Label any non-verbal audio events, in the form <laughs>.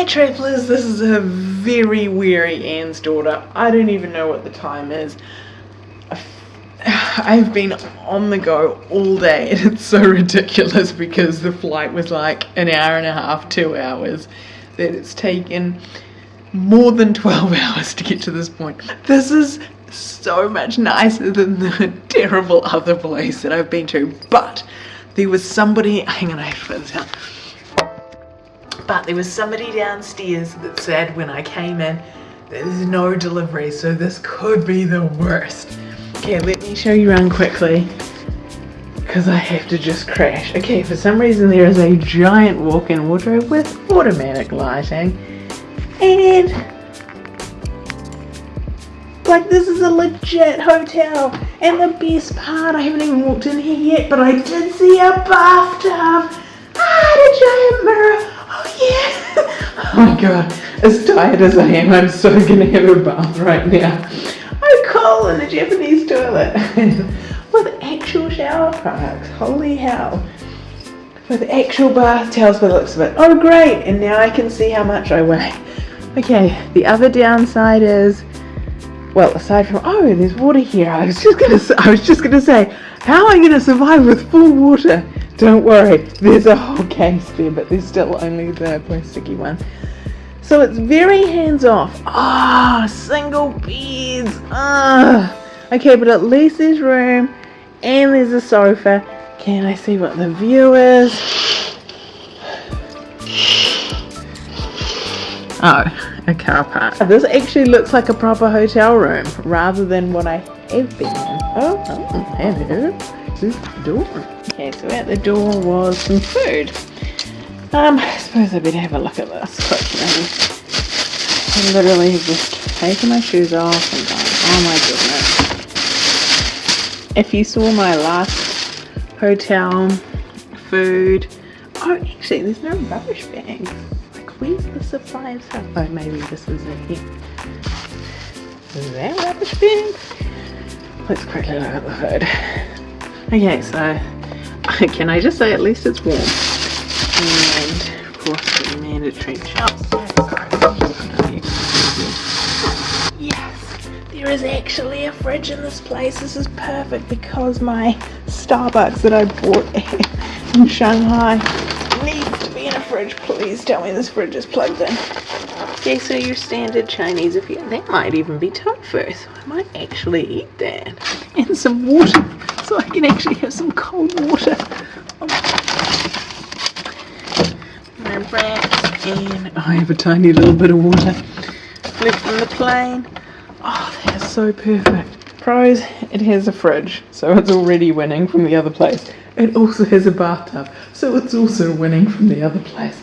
Hi travellers, this is a very weary Anne's daughter. I don't even know what the time is. <sighs> I've been on the go all day and it's so ridiculous because the flight was like an hour and a half, two hours, that it's taken more than 12 <laughs> hours to get to this point. This is so much nicer than the <laughs> terrible other place that I've been to, but there was somebody, hang on, I have to put this out but there was somebody downstairs that said when I came in, there's no delivery, so this could be the worst. Okay, let me show you around quickly because I have to just crash. Okay, for some reason there is a giant walk-in wardrobe with automatic lighting and like this is a legit hotel and the best part, I haven't even walked in here yet, but I did see a bathtub. Ah, a giant mirror Oh <laughs> my god, as tired as I am, I'm so gonna have a bath right now. I'm cold in the Japanese toilet <laughs> with actual shower products. Holy hell. With actual bath towels by the looks of it. Oh great, and now I can see how much I weigh. Okay, the other downside is, well, aside from, oh, there's water here. I was just gonna, I was just gonna say, how am I gonna survive with full water? Don't worry, there's a whole case there, but there's still only the plasticky one. So it's very hands-off. Ah, oh, single beds. Ah. Okay, but at least there's room and there's a sofa. Can I see what the view is? Oh, a car park. This actually looks like a proper hotel room rather than what I have been in. Oh, oh hello. The door? Okay, so at the door was some food. Um, I suppose I better have a look at this quickly. I literally have just taken my shoes off and gone, oh my goodness. If you saw my last hotel food, oh actually there's no rubbish bags. Like where's the supply of stuff? Oh maybe this is it here. Is that rubbish bag? Let's quickly look at the food. Okay, so <laughs> can I just say at least it's warm? And of course the mandatory. Yes, there is actually a fridge in this place. This is perfect because my Starbucks that I bought <laughs> in Shanghai needs to be in a fridge. Please tell me this fridge is plugged in. Okay, so your standard Chinese if you that might even be tofu, so I might actually eat that. And some water so I can actually have some cold water. My wraps and I have a tiny little bit of water left from the plane. Oh, that is so perfect. Pros, it has a fridge, so it's already winning from the other place. It also has a bathtub, so it's also winning from the other place.